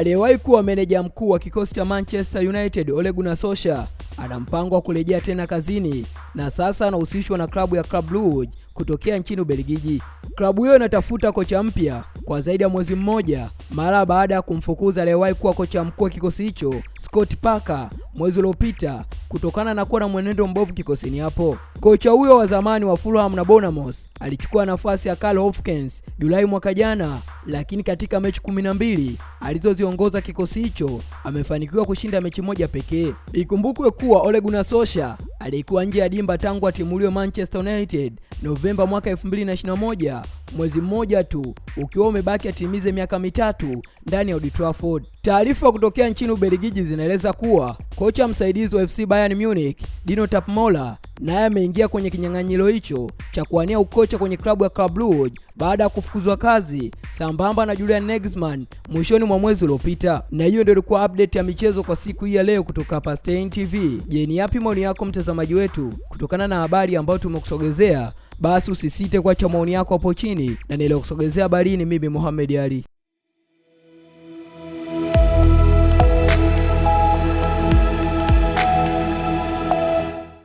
Aliyewahi kuwa meneja mkuu wa kikosi cha Manchester United Ole Gunnar Solskjaer ana mpango wa kurejea tena kazini na sasa anahusishwa na klabu ya Club Brugge kutokea nchini Ubelgiji. Klabu hiyo inatafuta kocha mpya kwa zaidi ya mwezi mmoja mara baada ya kumfukuza aliyewahi kuwa kocha mkuu wa kikosi hicho Scott Parker mwezi uliopita kutokana na kuwa na mwenendo mbovu kikosini hapo. Kocha huyo wa zamani wa Fulham na Bournemouth alichukua nafasi ya Karl Hopkins Julai mwaka jana, lakini katika mechi kumi na mbili alizoziongoza kikosi hicho amefanikiwa kushinda mechi moja pekee. Ikumbukwe kuwa Ole Gunnar Solskjaer alikuwa nje ya dimba tangu atimuliwe Manchester United Novemba mwaka 2021, mwezi mmoja tu ukiwa umebaki atimize miaka mitatu ndani ya Old Trafford. Taarifa kutokea nchini Ubelgiji zinaeleza kuwa kocha msaidizi wa FC Bayern Munich Dino Tapmola naye ameingia kwenye kinyang'anyiro hicho cha kuwania ukocha kwenye klabu ya Club Brugge baada ya kufukuzwa kazi sambamba na Julian Nagelsmann mwishoni mwa mwezi uliopita. Na hiyo ndio ilikuwa update ya michezo kwa siku hii ya leo kutoka hapa Stein TV. Je, ni yapi maoni yako mtazamaji wetu kutokana na habari ambayo tumekusogezea? Basi usisite kuacha maoni yako hapo chini, na niliyokusogezea habari ni mimi Mohamed Ali.